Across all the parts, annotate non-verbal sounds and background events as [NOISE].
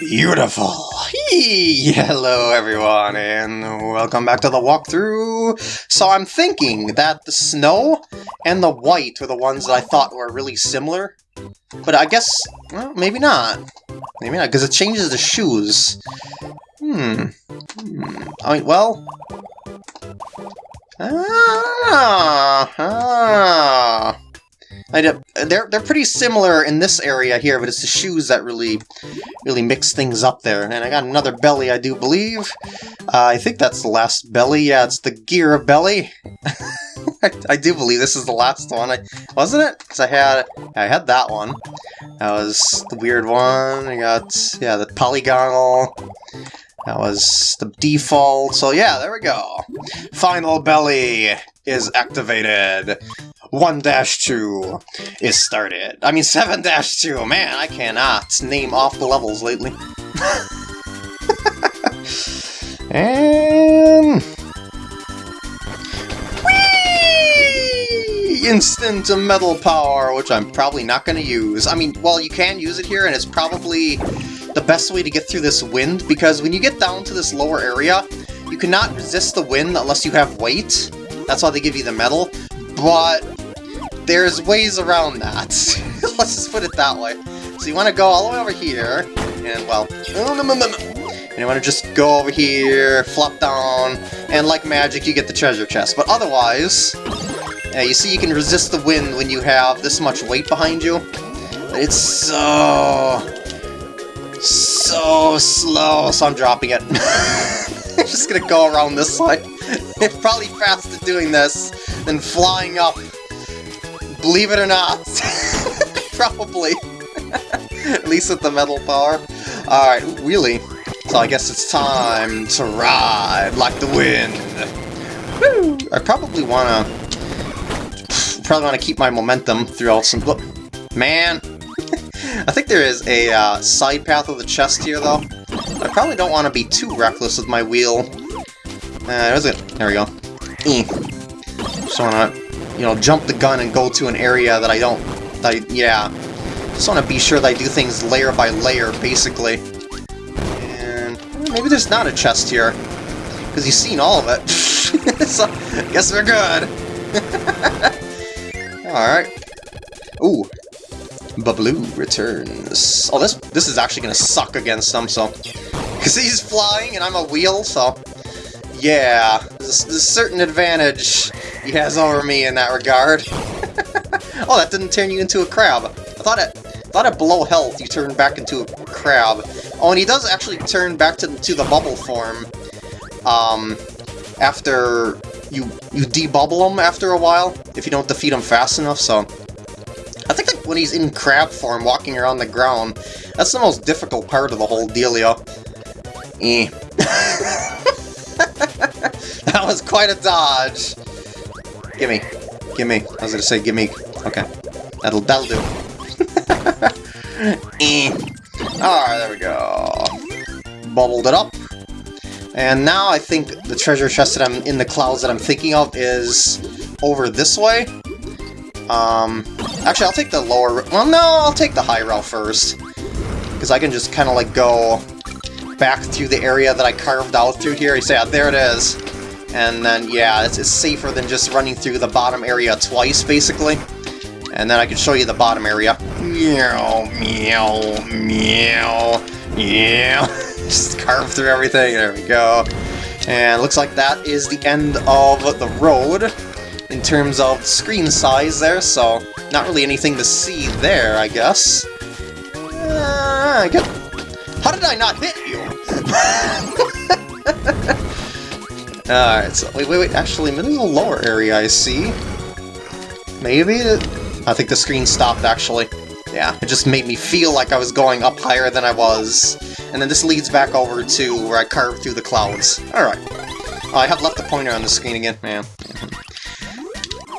Beautiful! Hello everyone, and welcome back to the walkthrough! So I'm thinking that the snow and the white were the ones that I thought were really similar. But I guess, well, maybe not. Maybe not, because it changes the shoes. Hmm. hmm. I mean, well... Ah, ah. They're they're pretty similar in this area here, but it's the shoes that really really mix things up there. And I got another belly, I do believe. Uh, I think that's the last belly. Yeah, it's the gear belly. [LAUGHS] I, I, do believe this is the last one. I, wasn't it? Because I had I had that one. That was the weird one. I got yeah the polygonal. That was the default. So yeah, there we go. Final belly is activated. 1-2 is started. I mean 7-2, man, I cannot name off the levels lately. [LAUGHS] and... Instant metal power, which I'm probably not going to use. I mean, well, you can use it here, and it's probably the best way to get through this wind, because when you get down to this lower area, you cannot resist the wind unless you have weight. That's why they give you the metal. But there's ways around that. [LAUGHS] Let's just put it that way. So you want to go all the way over here, and well, mm, mm, mm, and you want to just go over here, flop down, and like magic you get the treasure chest. But otherwise, yeah, you see you can resist the wind when you have this much weight behind you. It's so... so slow, so I'm dropping it. [LAUGHS] I'm just gonna go around this side. [LAUGHS] probably faster doing this than flying up Believe it or not. [LAUGHS] Probably. [LAUGHS] At least with the metal power. Alright, really? So I guess it's time to ride like the wind. Woo! I probably wanna... Probably wanna keep my momentum throughout some... Man! I think there is a uh, side path of the chest here, though. I probably don't want to be too reckless with my wheel. Uh, it? There we go. E. Just wanna you know, jump the gun and go to an area that I don't... I, yeah. Just want to be sure that I do things layer by layer, basically. And maybe there's not a chest here. Because you've seen all of it. [LAUGHS] so, guess we're good. [LAUGHS] Alright. Ooh. Babaloo returns. Oh, this this is actually to suck against them, so... Because he's flying and I'm a wheel, so... Yeah, there's, a certain advantage he has over me in that regard. [LAUGHS] oh, that didn't turn you into a crab. I thought it thought at below health you turn back into a crab. Oh, and he does actually turn back to, to the bubble form um, after you you debubble him after a while, if you don't defeat him fast enough, so... I think like when he's in crab form, walking around the ground, that's the most difficult part of the whole dealio. Eh. [LAUGHS] [LAUGHS] that was quite a dodge. Gimme. Gimme. I was gonna say gimme. Okay. That'll, that'll do. [LAUGHS] eh. Alright, there we go. Bubbled it up. And now I think the treasure chest that I'm in the clouds that I'm thinking of is over this way. Um, actually, I'll take the lower... Well, no, I'll take the high route first. Because I can just kind of like go back through the area that I carved out through here. You say, oh, there it is. And then, yeah, it's, it's safer than just running through the bottom area twice, basically. And then I can show you the bottom area. Meow, meow, meow, meow. [LAUGHS] just carve through everything. There we go. And looks like that is the end of the road in terms of screen size there, so not really anything to see there, I guess. Uh, How did I not hit you? [LAUGHS] Alright, so wait, wait, wait, actually, maybe a lower area I see. Maybe? I think the screen stopped, actually. Yeah, it just made me feel like I was going up higher than I was. And then this leads back over to where I carved through the clouds. Alright. Oh, I have left the pointer on the screen again, man. [LAUGHS]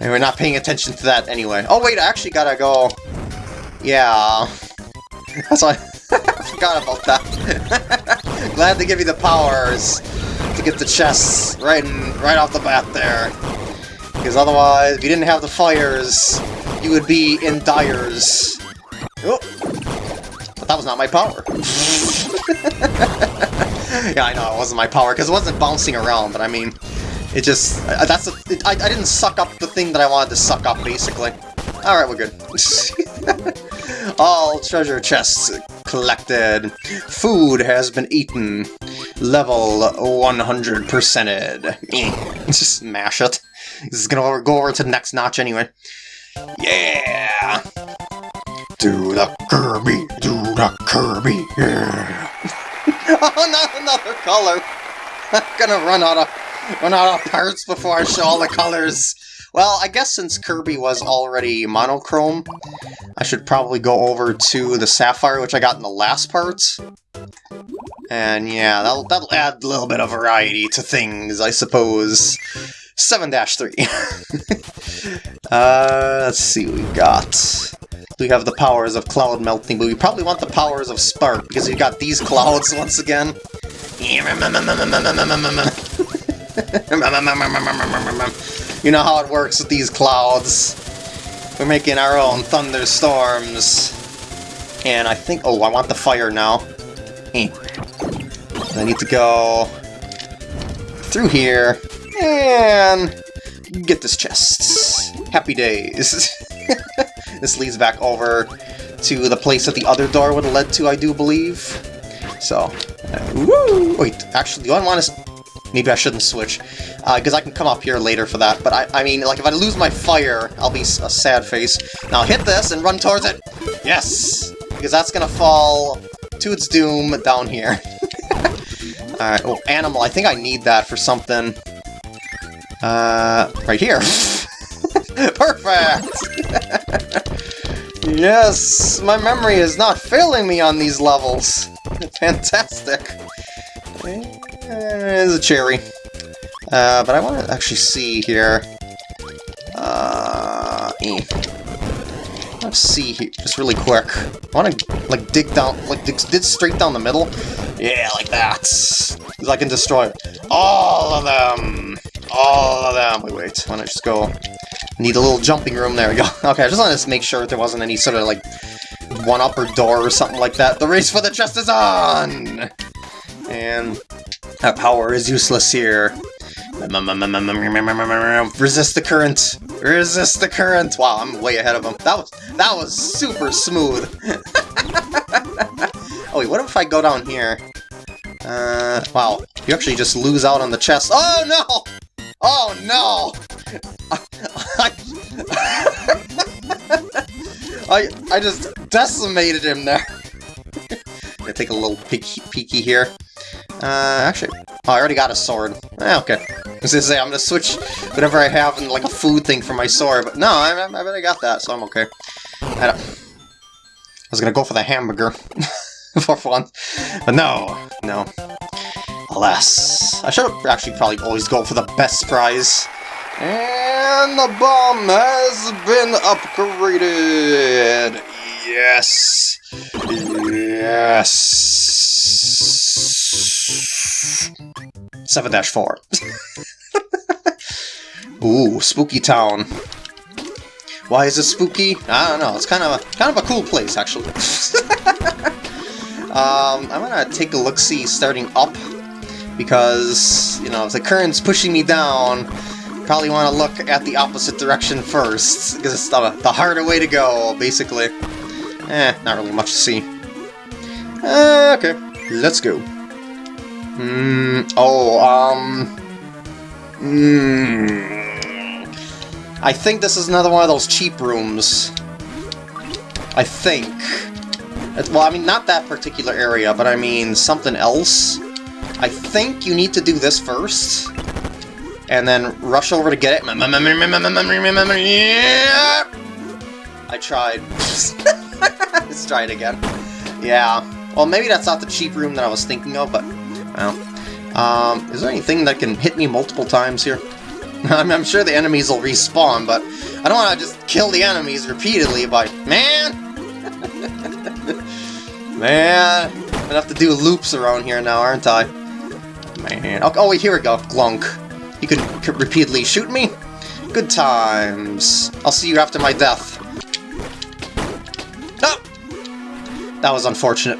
And we're not paying attention to that anyway. Oh wait, I actually gotta go... Yeah... [LAUGHS] That's why I forgot about that. Glad to give you the powers to get the chests right in, right off the bat there. Because otherwise, if you didn't have the fires, you would be in dyers. Oh! I thought that was not my power. [LAUGHS] yeah, I know it wasn't my power, because it wasn't bouncing around, but I mean, it just, uh, that's, a, it, I, I didn't suck up the thing that I wanted to suck up, basically. Alright, we're good. [LAUGHS] All treasure chests collected. Food has been eaten. Level 100%ed. [LAUGHS] Just mash it. This is gonna go over to the next notch anyway. Yeah! Do the Kirby, do the Kirby, yeah! [LAUGHS] oh, not another color! I'm gonna run out of run out of parts before I show all the colors. Well, I guess since Kirby was already monochrome, I should probably go over to the Sapphire, which I got in the last part. And yeah, that'll, that'll add a little bit of variety to things, I suppose. 7-3. [LAUGHS] uh, let's see what we got. We have the powers of cloud melting, but we probably want the powers of spark, because we got these [LAUGHS] clouds once again. [LAUGHS] You know how it works with these clouds. We're making our own thunderstorms. And I think... Oh, I want the fire now. I need to go through here and get this chest. Happy days. [LAUGHS] this leads back over to the place that the other door would have led to, I do believe. So, uh, woo! Wait, actually, do I want to Maybe I shouldn't switch, because uh, I can come up here later for that. But I, I mean, like, if I lose my fire, I'll be a sad face. Now hit this and run towards it! Yes! Because that's gonna fall to its doom down here. [LAUGHS] Alright, oh, animal. I think I need that for something. Uh, right here. [LAUGHS] Perfect! [LAUGHS] yes! My memory is not failing me on these levels. Fantastic. There's a cherry. Uh, but I want to actually see here. Uh, eh. Let's see here, just really quick. I want to like dig down, like dig, dig straight down the middle. Yeah, like that. Because I can destroy all of them. All of them. Wait, wait. don't to just go. Need a little jumping room. There we go. [LAUGHS] Okay, I just wanted to make sure there wasn't any sort of like one-upper door or something like that. The race for the chest is on! And that power is useless here. Resist the current! Resist the current! Wow, I'm way ahead of him. That was that was super smooth. [LAUGHS] oh wait, what if I go down here? Uh, wow. You actually just lose out on the chest. Oh no! Oh no! [LAUGHS] I, I, just decimated him there. [LAUGHS] Gonna take a little peeky, peeky here. Uh, actually, oh, I already got a sword. Eh, okay. I was gonna say, I'm gonna switch whatever I have in, like, a food thing for my sword, but no, I, I, I already got that, so I'm okay. I, I was gonna go for the hamburger [LAUGHS] for fun, but no, no. Alas. I should have actually probably always go for the best prize. And the bomb has been upgraded! Yes! Yes! 7-4. [LAUGHS] Ooh, Spooky Town. Why is it spooky? I don't know. It's kind of a, kind of a cool place, actually. [LAUGHS] um, I'm gonna take a look-see starting up, because, you know, if the current's pushing me down, probably want to look at the opposite direction first, because it's the, the harder way to go, basically. Eh, not really much to see. Uh, okay, let's go. Hmm, oh, um... Hmm... I think this is another one of those cheap rooms. I think. Well, I mean, not that particular area, but I mean something else. I think you need to do this first, and then rush over to get it. I tried. [LAUGHS] Let's try it again. Yeah. Well, maybe that's not the cheap room that I was thinking of, but well, um, is there anything that can hit me multiple times here? [LAUGHS] I'm, I'm sure the enemies will respawn, but I don't want to just kill the enemies repeatedly by... Man! [LAUGHS] Man! I'm gonna have to do loops around here now, aren't I? Man. Oh, oh wait, here we go. Glunk. You can repeatedly shoot me? Good times. I'll see you after my death. Oh! That was unfortunate.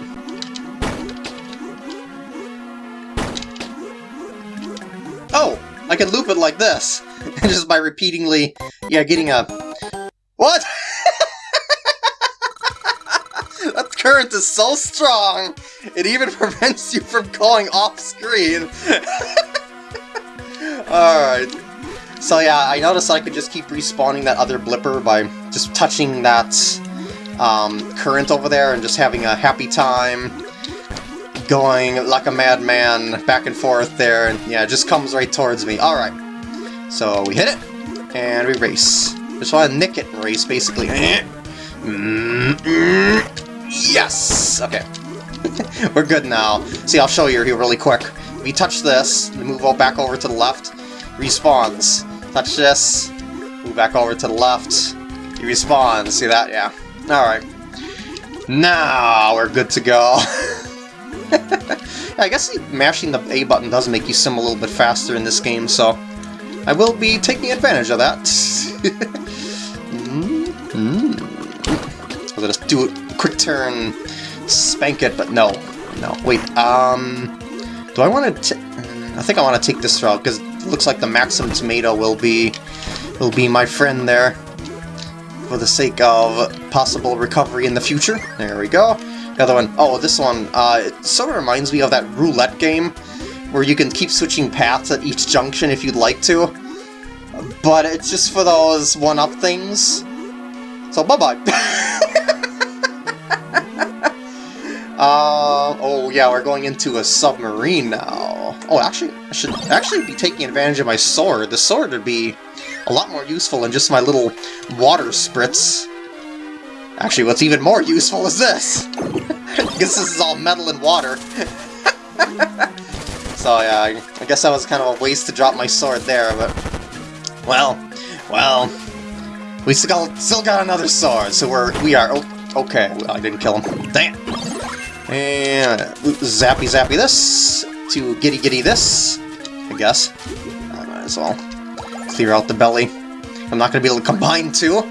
I can loop it like this! [LAUGHS] Just by repeatedly, yeah, getting a... What?! [LAUGHS] that current is so strong, it even [LAUGHS] prevents you from going off-screen! Alright. So yeah, I noticed I could just keep respawning that other blipper by just touching that um, current over there and just having a happy time going like a madman back and forth there, and yeah, it just comes right towards me. Alright, so we hit it, and we race. Just want to nick it and race, basically. Mm-hmm. Yes! Okay. [LAUGHS] We're good now. See, I'll show you here really quick. We touch this, we move back over to the left, respawns. Touch this, move back over to the left, he respawns. See that? Yeah. Alright. Now we're good to go. [LAUGHS] [LAUGHS] I guess mashing the A button does make you sim a little bit faster in this game, so I will be taking advantage of that. mm -hmm. I was gonna do a quick turn, spank it, but no. No, wait, um... Do I want to... I think I want to take this route, because it looks like the Maxim Tomato will be... will be my friend there. For the sake of possible recovery in the future. There we go. The other one, oh, this one, uh, it sort of reminds me of that roulette game, where you can keep switching paths at each junction if you'd like to. But it's just for those one-up things. So, bye-bye. [LAUGHS] uh, oh yeah, we're going into a submarine now. Oh, actually, I should actually be taking advantage of my sword. The sword would be a lot more useful than just my little water spritz. Actually, what's even more useful is this! [LAUGHS] Guess this is all metal and water. [LAUGHS] so yeah, I guess that was kind of a waste to drop my sword there, but... Well, well... We still got, still got another sword, so we're, we are... Oh, okay, I didn't kill him. Damn! And zappy zappy this, to giddy giddy this, I guess. I might as well clear out the belly. I'm not going to be able to combine two.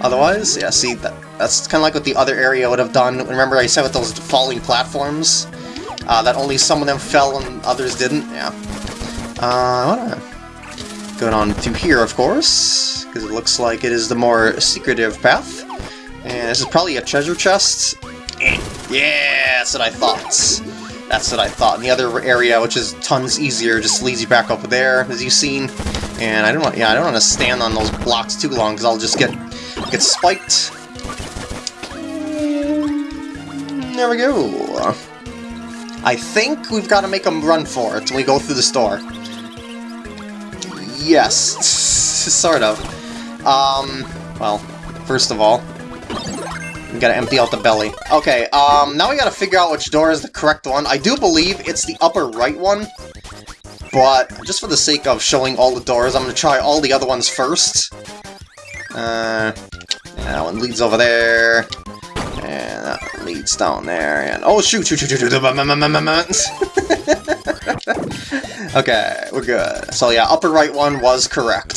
Otherwise, yeah, see, that, that's kind of like what the other area would have done. Remember I said with those falling platforms? Uh, that only some of them fell and others didn't? Yeah. Uh, I wanna go on through here, of course, because it looks like it is the more secretive path. And this is probably a treasure chest. Yeah, that's what I thought. That's what I thought. And the other area, which is tons easier, just leads you back up there, as you've seen. And I don't want, yeah, I don't want to stand on those blocks too long, because I'll just get get spiked. There we go. I think we've got to make them run for it when we go through the store. Yes, [LAUGHS] sort of. Um, well, first of all, we gotta empty out the belly. Okay, um, now we gotta figure out which door is the correct one. I do believe it's the upper right one, but just for the sake of showing all the doors, I'm gonna try all the other ones first. Uh, that one leads over there, and that leads down there, and oh shoot, shoot, shoot, shoot, [LAUGHS] Okay, we're good. So yeah, upper right one was correct.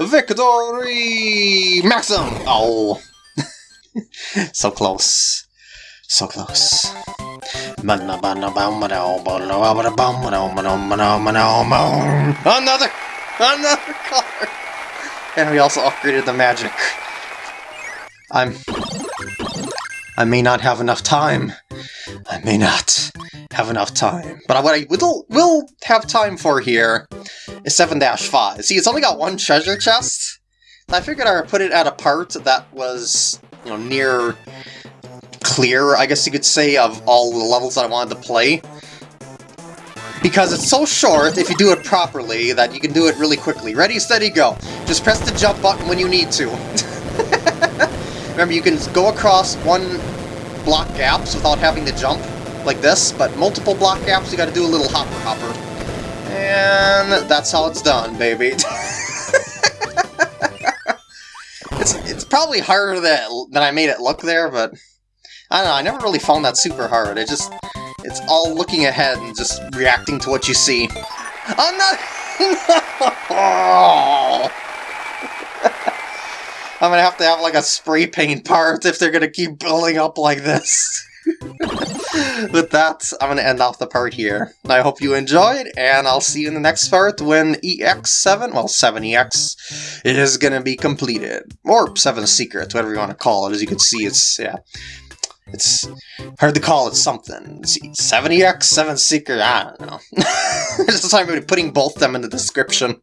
Victory! Maxim! Oh. [LAUGHS] so close. So close. Another! Another color! And we also upgraded the magic. I'm... I may not have enough time. I may not have enough time. But what I will, will have time for here is 7-5. See, it's only got one treasure chest. I figured I would put it at a part that was, you know, near clear, I guess you could say, of all the levels that I wanted to play. Because it's so short, if you do it properly, that you can do it really quickly. Ready, steady, go. Just press the jump button when you need to. [LAUGHS] Remember, you can go across one block gaps without having to jump, like this, but multiple block gaps, you gotta do a little hopper hopper. And that's how it's done, baby. [LAUGHS] it's, it's probably harder than, than I made it look there, but... I don't know, I never really found that super hard. It just... It's all looking ahead and just reacting to what you see. I'm [LAUGHS] not... I'm gonna have to have like a spray paint part if they're gonna keep building up like this. [LAUGHS] With that, I'm to end off the part here. I hope you enjoyed, and I'll see you in the next part when EX7, well, 7EX, is to be completed. Or 7 Secrets, whatever you want to call it. As you can see, it's, yeah, it's hard to call it something. 70X, 7 Secret, I don't know. [LAUGHS] Just time putting both them in the description.